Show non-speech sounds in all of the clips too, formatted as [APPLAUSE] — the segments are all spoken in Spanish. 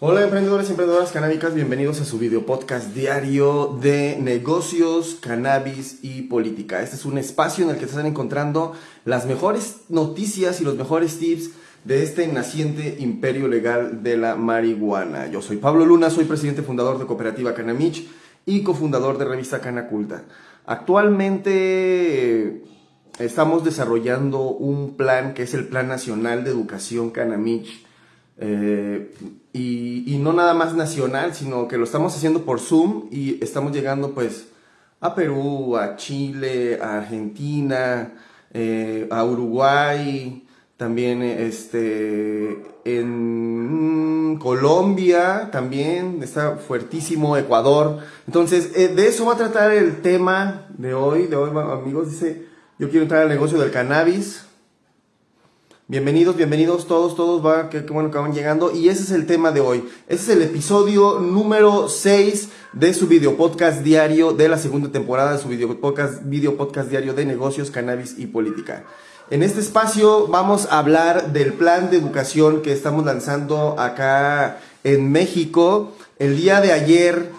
Hola emprendedores y emprendedoras canábicas, bienvenidos a su video podcast diario de negocios, cannabis y política. Este es un espacio en el que están encontrando las mejores noticias y los mejores tips de este naciente imperio legal de la marihuana. Yo soy Pablo Luna, soy presidente fundador de Cooperativa Canamich y cofundador de revista Canaculta. Actualmente eh, estamos desarrollando un plan que es el Plan Nacional de Educación Canamich eh, y, no nada más nacional, sino que lo estamos haciendo por Zoom y estamos llegando pues a Perú, a Chile, a Argentina, eh, a Uruguay, también este, en Colombia, también está fuertísimo, Ecuador. Entonces, eh, de eso va a tratar el tema de hoy, de hoy amigos, dice, yo quiero entrar al negocio del cannabis Bienvenidos, bienvenidos todos, todos, va, que, bueno que van llegando. Y ese es el tema de hoy. Ese es el episodio número 6 de su video podcast diario de la segunda temporada de su video podcast, video podcast diario de negocios, cannabis y política. En este espacio vamos a hablar del plan de educación que estamos lanzando acá en México. El día de ayer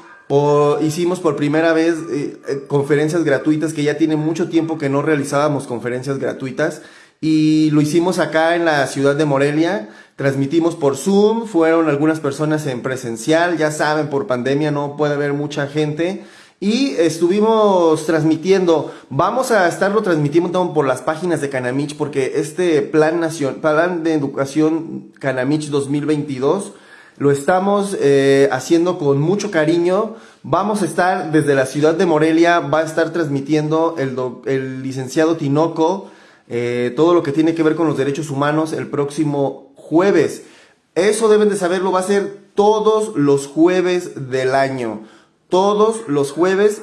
hicimos por primera vez eh, eh, conferencias gratuitas que ya tiene mucho tiempo que no realizábamos conferencias gratuitas y lo hicimos acá en la ciudad de Morelia. Transmitimos por Zoom, fueron algunas personas en presencial, ya saben, por pandemia no puede haber mucha gente. Y estuvimos transmitiendo, vamos a estarlo transmitiendo por las páginas de Canamich porque este plan, nacional, plan de educación Canamich 2022 lo estamos eh, haciendo con mucho cariño. Vamos a estar desde la ciudad de Morelia, va a estar transmitiendo el, el licenciado Tinoco, eh, todo lo que tiene que ver con los derechos humanos el próximo jueves. Eso deben de saberlo, va a ser todos los jueves del año. Todos los jueves,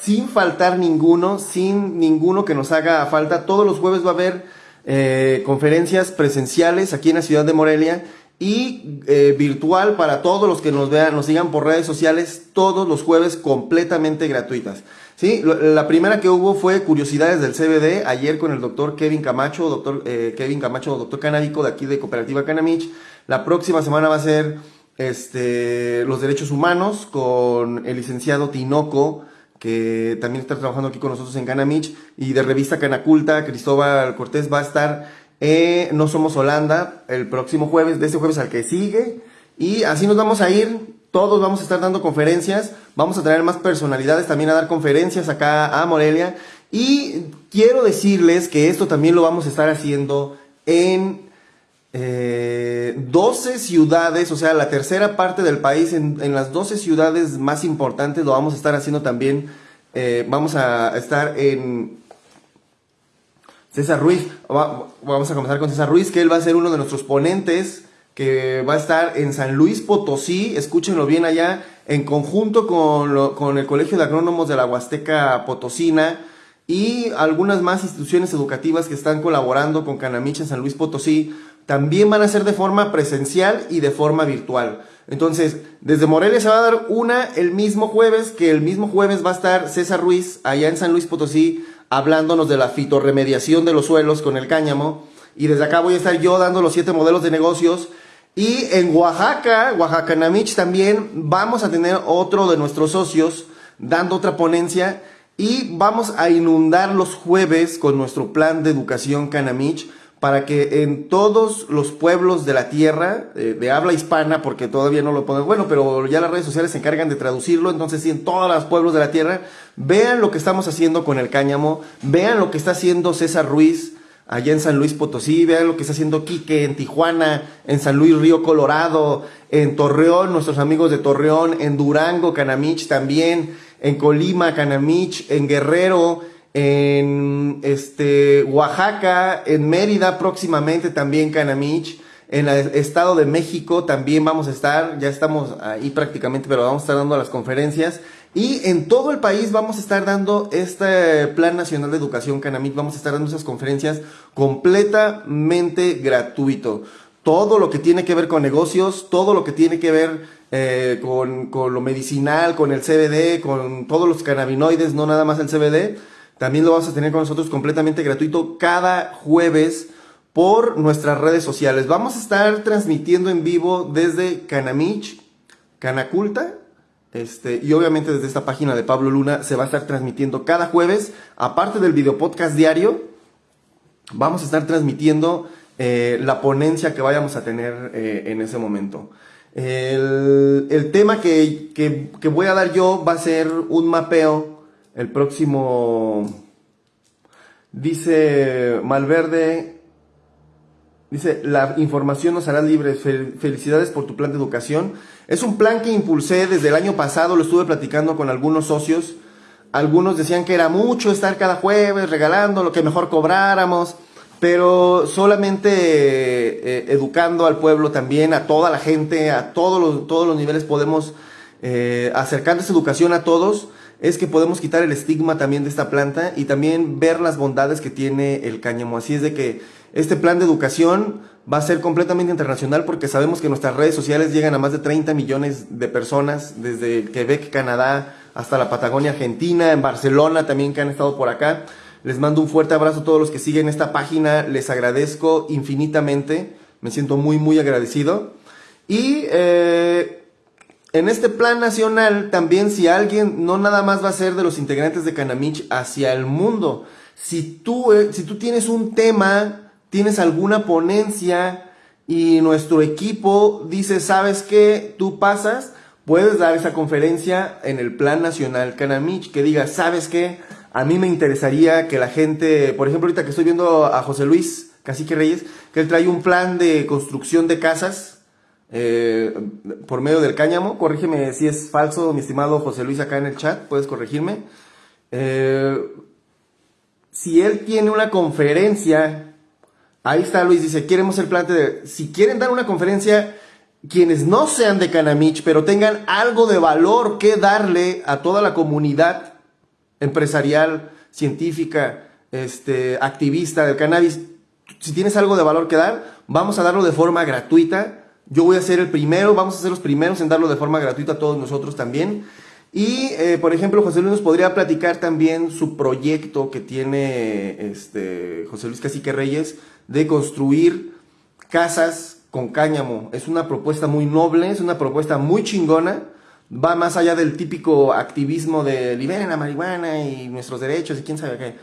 sin faltar ninguno, sin ninguno que nos haga falta. Todos los jueves va a haber eh, conferencias presenciales aquí en la ciudad de Morelia y eh, virtual para todos los que nos vean, nos sigan por redes sociales todos los jueves completamente gratuitas. Sí, la primera que hubo fue Curiosidades del CBD, ayer con el doctor Kevin Camacho, doctor eh, Kevin Camacho, doctor canábico de aquí de Cooperativa Canamich. La próxima semana va a ser este, los derechos humanos con el licenciado Tinoco, que también está trabajando aquí con nosotros en Canamich, y de revista Canaculta, Cristóbal Cortés va a estar en No Somos Holanda el próximo jueves, de este jueves al que sigue, y así nos vamos a ir todos vamos a estar dando conferencias, vamos a traer más personalidades también a dar conferencias acá a Morelia. Y quiero decirles que esto también lo vamos a estar haciendo en 12 eh, ciudades, o sea, la tercera parte del país, en, las 12 ciudades más importantes lo vamos a estar haciendo también. Eh, vamos a estar en César Ruiz, vamos a comenzar con César Ruiz, que él va a ser uno de nuestros ponentes que va a estar en San Luis Potosí, escúchenlo bien allá, en conjunto con, con el Colegio de Agrónomos de la Huasteca Potosina y algunas más instituciones educativas que están colaborando con Canamich en San Luis Potosí, también van a ser de forma presencial y de forma virtual. Entonces, desde Morelia se va a dar una el mismo jueves, que el mismo jueves va a estar César Ruiz allá en San Luis Potosí hablándonos de la fitorremediación de los suelos con el cáñamo. Y desde acá voy a estar yo dando los siete modelos de negocios y en Oaxaca, Oaxaca Namich también vamos a tener otro de nuestros socios dando otra ponencia y vamos a inundar los jueves con nuestro plan de educación Canamich para que en todos los pueblos de la tierra, eh, de habla hispana, porque todavía no lo podemos, bueno, pero ya las redes sociales se encargan de traducirlo, entonces sí, en todos los pueblos de la tierra, vean lo que estamos haciendo con el cáñamo, vean lo que está haciendo César Ruiz, allá en San Luis Potosí, vean lo que está haciendo Quique en Tijuana, en San Luis Río Colorado, en Torreón, nuestros amigos de Torreón, en Durango, Canamich también, en Colima, Canamich, en Guerrero, en este Oaxaca, en Mérida próximamente también Canamich, en el Estado de México también vamos a estar, ya estamos ahí prácticamente, pero vamos a estar dando las conferencias. Y en todo el país vamos a estar dando este Plan Nacional de Educación Canamit, vamos a estar dando esas conferencias completamente gratuito. Todo lo que tiene que ver con negocios, todo lo que tiene que ver eh, con, con, lo medicinal, con el CBD, con todos los cannabinoides, no nada más el CBD, también lo vamos a tener con nosotros completamente gratuito cada jueves por nuestras redes sociales. Vamos a estar transmitiendo en vivo desde Canamich, Canaculta, este, y obviamente desde esta página de Pablo Luna se va a estar transmitiendo cada jueves, aparte del video podcast diario, vamos a estar transmitiendo eh, la ponencia que vayamos a tener eh, en ese momento. El, tema que, que voy a dar yo va a ser un mapeo el próximo, dice Malverde, Dice, la información nos hará libres. felicidades por tu plan de educación. Es un plan que impulsé desde el año pasado, lo estuve platicando con algunos socios. Algunos decían que era mucho estar cada jueves regalando lo que mejor cobráramos, pero solamente eh, educando al pueblo también, a toda la gente, a todos los, todos los niveles podemos eh, acercar esa educación a todos es que podemos quitar el estigma también de esta planta y también ver las bondades que tiene el cáñamo. Así es de que este plan de educación va a ser completamente internacional porque sabemos que nuestras redes sociales llegan a más de 30 millones de personas, desde Quebec, Canadá, hasta la Patagonia Argentina, en Barcelona también que han estado por acá. Les mando un fuerte abrazo a todos los que siguen esta página, les agradezco infinitamente, me siento muy, muy agradecido. Y eh, en este plan nacional también si alguien no nada más va a ser de los integrantes de Canamich hacia el mundo, si tú, eh, si tú tienes un tema tienes alguna ponencia y nuestro equipo dice, ¿sabes qué? Tú pasas, puedes dar esa conferencia en el Plan Nacional Canamich, que diga, ¿sabes qué? A mí me interesaría que la gente, por ejemplo, ahorita que estoy viendo a José Luis Cacique Reyes, que él trae un plan de construcción de casas eh, por medio del cáñamo. Corrígeme si es falso, mi estimado José Luis, acá en el chat, puedes corregirme. Eh, si él tiene una conferencia Ahí está Luis, dice, queremos el plan de... Si quieren dar una conferencia, quienes no sean de Canamich, pero tengan algo de valor que darle a toda la comunidad empresarial, científica, este, activista del cannabis, si tienes algo de valor que dar, vamos a darlo de forma gratuita. Yo voy a ser el primero, vamos a ser los primeros en darlo de forma gratuita a todos nosotros también. Y, eh, por ejemplo, José Luis nos podría platicar también su proyecto que tiene este, José Luis Cacique Reyes de construir casas con cáñamo. Es una propuesta muy noble, es una propuesta muy chingona. Va más allá del típico activismo de liberen la marihuana y nuestros derechos y quién sabe qué.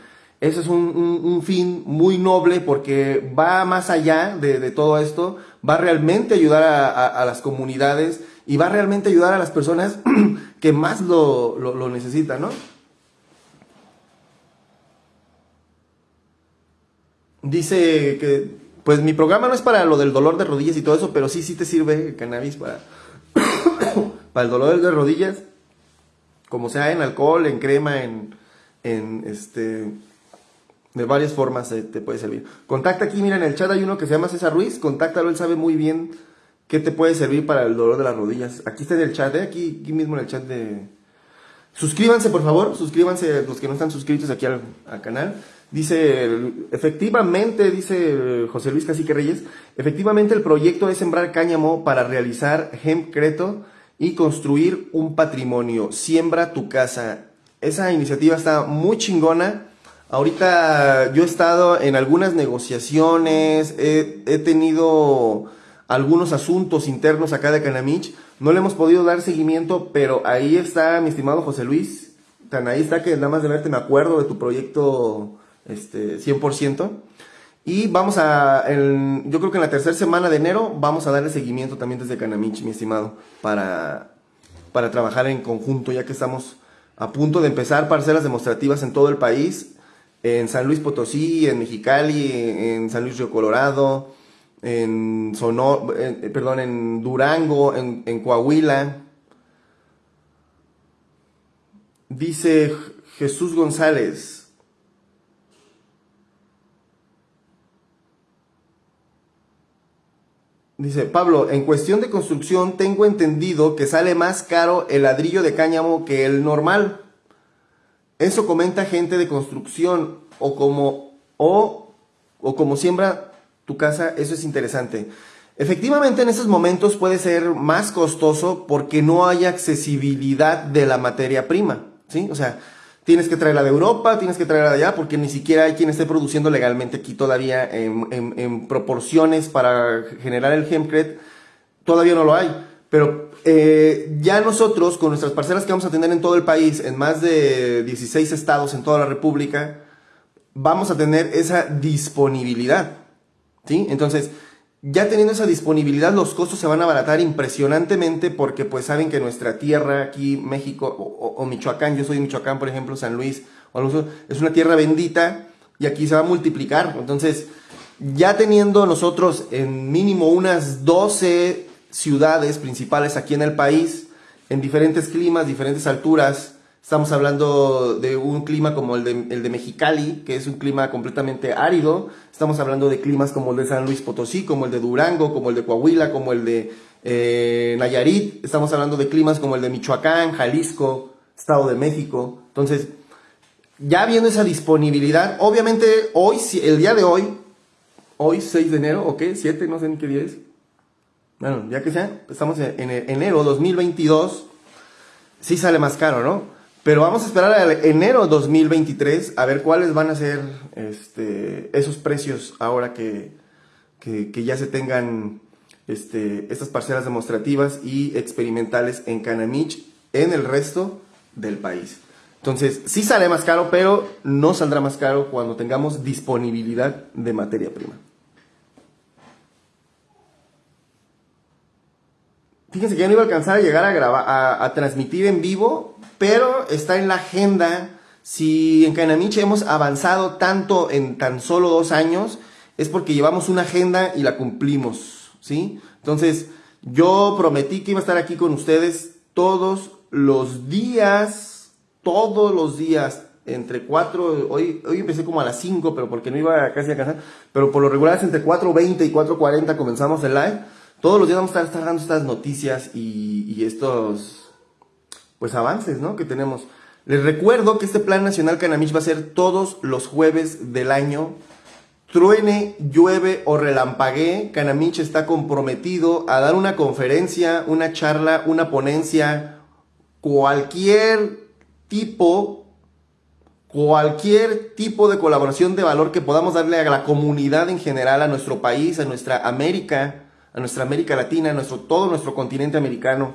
Eso es un, fin muy noble porque va más allá de, todo esto, va realmente a ayudar a las comunidades y va a realmente ayudar a las personas [CLEARS THROAT] que más lo, lo, necesitan, ¿no? Dice que, pues mi programa no es para lo del dolor de rodillas y todo eso, pero sí, sí te sirve el cannabis para, [COUGHS] para el dolor de rodillas, como sea en alcohol, en crema, en, en este, de varias formas te puede servir. Contacta aquí, mira en el chat hay uno que se llama César Ruiz, contáctalo, él sabe muy bien ¿Qué te puede servir para el dolor de las rodillas? Aquí está en el chat, ¿eh? aquí, mismo en el chat de... Suscríbanse, por favor, suscríbanse los que no están suscritos aquí al, canal. Dice, efectivamente, dice José Luis Cacique Reyes, efectivamente el proyecto es sembrar cáñamo para realizar hempcreto y construir un patrimonio. Siembra tu casa. Esa iniciativa está muy chingona. Ahorita yo he estado en algunas negociaciones, he tenido algunos asuntos internos acá de Canamich. No le hemos podido dar seguimiento, pero ahí está mi estimado José Luis. Tan ahí está que nada más de verte me acuerdo de tu proyecto este, 100%. Y vamos a, yo creo que en la tercera semana de enero vamos a darle seguimiento también desde Canamich, mi estimado, para, para trabajar en conjunto, ya que estamos a punto de empezar parcelas demostrativas en todo el país, en San Luis Potosí, en Mexicali, en San Luis Río Colorado, en Sonor, eh, perdón, en Durango, en, en Coahuila. Dice Jesús González. Dice Pablo, en cuestión de construcción tengo entendido que sale más caro el ladrillo de cáñamo que el normal. Eso comenta gente de construcción o como o, o como siembra tu casa, eso es interesante. Efectivamente, en esos momentos puede ser más costoso porque no hay accesibilidad de la materia prima, ¿sí? O sea, tienes que traerla de Europa, tienes que traerla de allá, porque ni siquiera hay quien esté produciendo legalmente aquí todavía en, proporciones para generar el hempcrete, todavía no lo hay. Pero eh, ya nosotros, con nuestras parcelas que vamos a tener en todo el país, en más de 16 estados en toda la República, vamos a tener esa disponibilidad. ¿Sí? Entonces, ya teniendo esa disponibilidad, los costos se van a abaratar impresionantemente porque pues saben que nuestra tierra aquí, México o, Michoacán, yo soy de Michoacán, por ejemplo, San Luis, es una tierra bendita y aquí se va a multiplicar. Entonces, ya teniendo nosotros en mínimo unas 12 ciudades principales aquí en el país, en diferentes climas, diferentes alturas, Estamos hablando de un clima como el de, el de Mexicali, que es un clima completamente árido. Estamos hablando de climas como el de San Luis Potosí, como el de Durango, como el de Coahuila, como el de eh, Nayarit. Estamos hablando de climas como el de Michoacán, Jalisco, Estado de México. Entonces, ya viendo esa disponibilidad, obviamente hoy, el día de hoy, hoy 6 de enero, ¿o qué? 7, no sé ni qué día es. Bueno, ya que sea, estamos en enero 2022, sí sale más caro, ¿no? Pero vamos a esperar a enero 2023 a ver cuáles van a ser este, esos precios ahora que, ya se tengan este, estas parcelas demostrativas y experimentales en Canamich en el resto del país. Entonces, sí sale más caro, pero no saldrá más caro cuando tengamos disponibilidad de materia prima. Fíjense que ya no iba a alcanzar a llegar a grabar, a transmitir en vivo pero está en la agenda. Si en Canamiche hemos avanzado tanto en tan solo dos años, es porque llevamos una agenda y la cumplimos, ¿sí? Entonces, yo prometí que iba a estar aquí con ustedes todos los días, todos los días, entre 4, hoy, hoy empecé como a las 5, pero porque no iba casi a alcanzar, pero por lo regular es entre 4.20 y 4.40 comenzamos el live. Todos los días vamos a estar, dando estas noticias y, y estos pues avances, ¿no? Que tenemos. Les recuerdo que este Plan Nacional Canamich va a ser todos los jueves del año. Truene, llueve o relampaguee, Canamich está comprometido a dar una conferencia, una charla, una ponencia, cualquier tipo, cualquier tipo de colaboración de valor que podamos darle a la comunidad en general, a nuestro país, a nuestra América, a nuestra América Latina, a nuestro, todo nuestro continente americano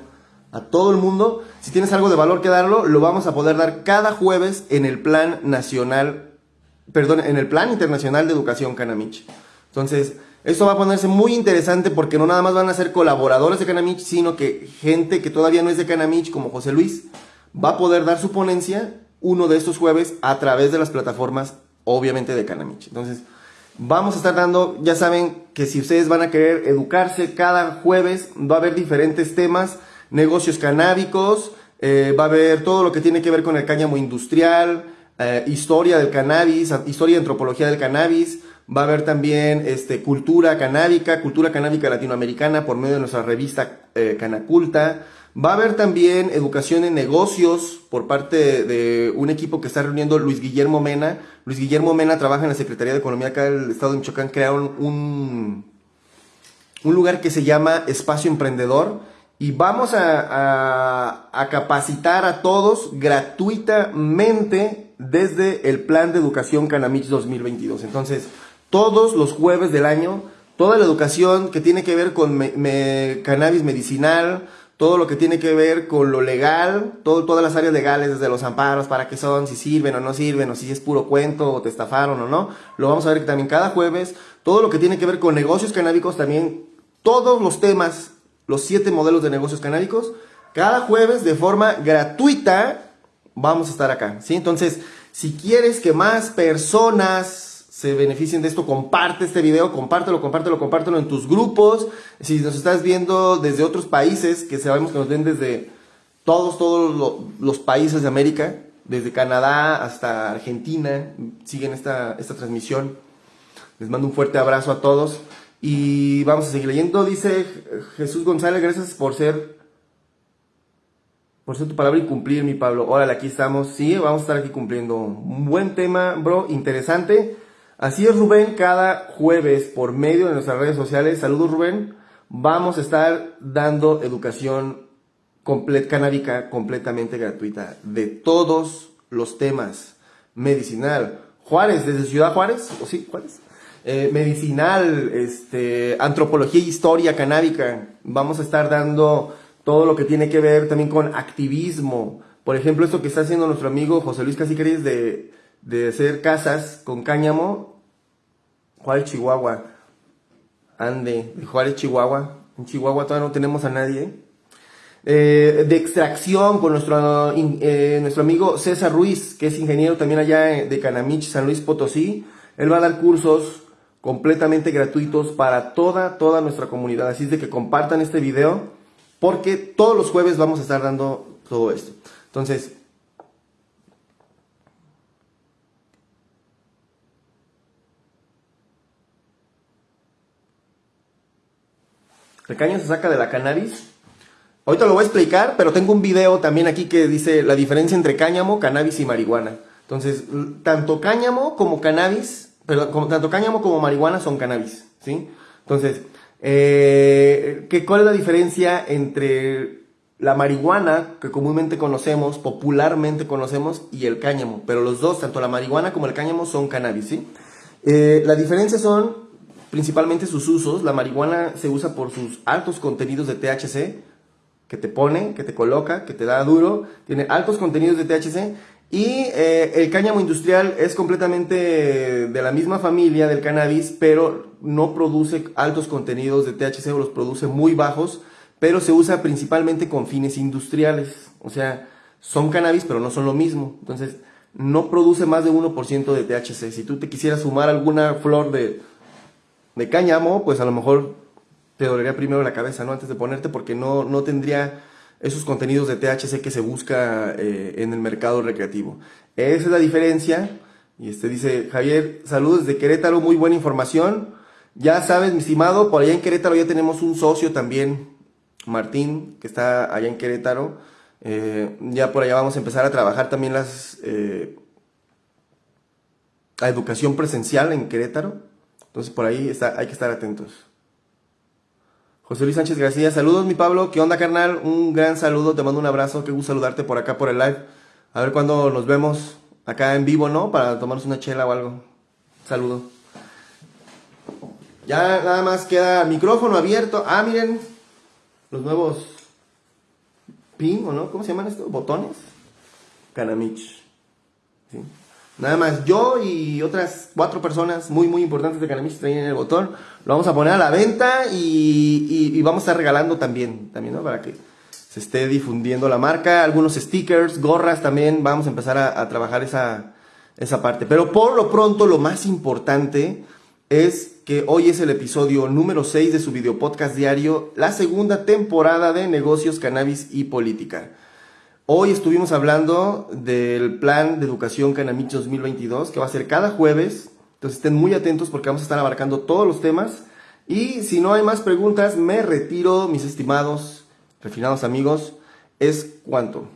a todo el mundo. Si tienes algo de valor que darlo, lo vamos a poder dar cada jueves en el Plan Nacional, perdón, en el Plan Internacional de Educación Canamich. Entonces, esto va a ponerse muy interesante porque no nada más van a ser colaboradores de Canamich, sino que gente que todavía no es de Canamich, como José Luis, va a poder dar su ponencia uno de estos jueves a través de las plataformas, obviamente, de Canamich. Entonces, vamos a estar dando, ya saben que si ustedes van a querer educarse cada jueves, va a haber diferentes temas negocios canábicos, eh, va a haber todo lo que tiene que ver con el cáñamo industrial, eh, historia del cannabis, historia y antropología del cannabis, va a haber también este, cultura canábica, cultura canábica latinoamericana por medio de nuestra revista eh, Canaculta, va a haber también educación en negocios por parte de un equipo que está reuniendo Luis Guillermo Mena. Luis Guillermo Mena trabaja en la Secretaría de Economía acá del Estado de Michoacán, crearon un, un lugar que se llama Espacio Emprendedor y vamos a, capacitar a todos gratuitamente desde el plan de educación Canamich 2022. Entonces, todos los jueves del año, toda la educación que tiene que ver con cannabis medicinal, todo lo que tiene que ver con lo legal, todas las áreas legales, desde los amparos, para qué son, si sirven o no sirven, o si es puro cuento, o te estafaron o no, lo vamos a ver también cada jueves, todo lo que tiene que ver con negocios canábicos también, todos los temas los siete modelos de negocios canábicos. Cada jueves de forma gratuita vamos a estar acá, ¿sí? Entonces, si quieres que más personas se beneficien de esto, comparte este video, compártelo, compártelo, compártelo en tus grupos. Si nos estás viendo desde otros países, que sabemos que nos ven desde todos, todos los países de América, desde Canadá hasta Argentina, siguen esta, esta transmisión. Les mando un fuerte abrazo a todos. Y vamos a seguir leyendo. Dice Jesús González, gracias por ser por ser tu palabra y cumplir, mi Pablo. Órale, aquí estamos. Sí, vamos a estar aquí cumpliendo. Un buen tema, bro, interesante. Así es, Rubén, cada jueves por medio de nuestras redes sociales. Saludos, Rubén. Vamos a estar dando educación canábica completamente gratuita de todos los temas. Medicinal. Juárez, desde Ciudad Juárez, o sí, Juárez. Eh, medicinal, este, antropología e historia canábica. Vamos a estar dando todo lo que tiene que ver también con activismo. Por ejemplo, esto que está haciendo nuestro amigo José Luis Casiqueres de, de hacer casas con cáñamo. Juárez, Chihuahua. Ande, de Juárez, Chihuahua. En Chihuahua todavía no tenemos a nadie. Eh, de extracción con nuestro, eh, nuestro amigo César Ruiz, que es ingeniero también allá de Canamich, San Luis Potosí. Él va a dar cursos completamente gratuitos para toda, toda nuestra comunidad. Así es de que compartan este video porque todos los jueves vamos a estar dando todo esto. Entonces, el caño se saca de la cannabis. Ahorita lo voy a explicar, pero tengo un video también aquí que dice la diferencia entre cáñamo, cannabis y marihuana. Entonces, tanto cáñamo como cannabis pero tanto cáñamo como marihuana son cannabis, ¿sí? Entonces, eh, ¿qué, ¿cuál es la diferencia entre la marihuana que comúnmente conocemos, popularmente conocemos, y el cáñamo? Pero los dos, tanto la marihuana como el cáñamo, son cannabis, ¿sí? Eh, la diferencia son principalmente sus usos. La marihuana se usa por sus altos contenidos de THC, que te pone, que te coloca, que te da duro. Tiene altos contenidos de THC y eh, el cáñamo industrial es completamente de la misma familia del cannabis, pero no produce altos contenidos de THC o los produce muy bajos, pero se usa principalmente con fines industriales. O sea, son cannabis, pero no son lo mismo. Entonces, no produce más de 1% de THC. Si tú te quisieras fumar alguna flor de, de cáñamo, pues a lo mejor te dolería primero la cabeza, ¿no? Antes de ponerte, porque no, no tendría esos contenidos de THC que se busca eh, en el mercado recreativo. Esa es la diferencia. Y este dice, Javier, saludos de Querétaro, muy buena información. Ya sabes, mi estimado, por allá en Querétaro ya tenemos un socio también, Martín, que está allá en Querétaro. Eh, ya por allá vamos a empezar a trabajar también las, eh, la educación presencial en Querétaro. Entonces por ahí está, hay que estar atentos. José Luis Sánchez García, saludos mi Pablo, ¿qué onda carnal? Un gran saludo, te mando un abrazo, qué gusto saludarte por acá por el live. A ver cuándo nos vemos acá en vivo, ¿no? Para tomarnos una chela o algo. Saludo. Ya nada más queda micrófono abierto. Ah, miren, los nuevos pin, ¿o no? ¿Cómo se llaman estos? Botones. Canamich. ¿Sí? Nada más yo y otras cuatro personas muy muy importantes de Canamich traen el botón. Lo vamos a poner a la venta y, vamos a estar regalando también, también ¿no? para que se esté difundiendo la marca. Algunos stickers, gorras también. Vamos a empezar a, trabajar esa, esa parte. Pero por lo pronto lo más importante es que hoy es el episodio número 6 de su video podcast diario, la segunda temporada de negocios, cannabis y política. Hoy estuvimos hablando del plan de educación Canamich 2022, que va a ser cada jueves. Entonces estén muy atentos porque vamos a estar abarcando todos los temas. Y si no hay más preguntas, me retiro, mis estimados, refinados amigos. Es cuanto.